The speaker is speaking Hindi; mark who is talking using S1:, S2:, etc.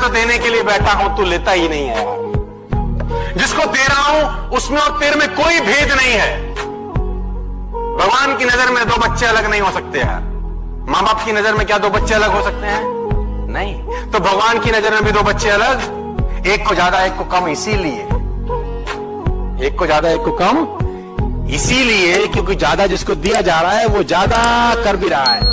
S1: तो देने के लिए बैठा हूँ, तू लेता ही नहीं है। यार जिसको दे रहा हूँ, उसमें और तेरे में कोई भेद नहीं है। भगवान की नज़र में दो बच्चे अलग नहीं हो सकते यार माँ बाप की नज़र में क्या दो बच्चे अलग हो सकते हैं? नहीं। तो भगवान की नज़र में भी दो बच्चे अलग, एक को ज़्यादा, एक को कम, इसीलिए। एक को ज़्यादा, एक को कम, इसीलिए क्योंकि ज़्यादा जिसको दिया जा रहा है, वो ज़्यादा कर भी रहा है।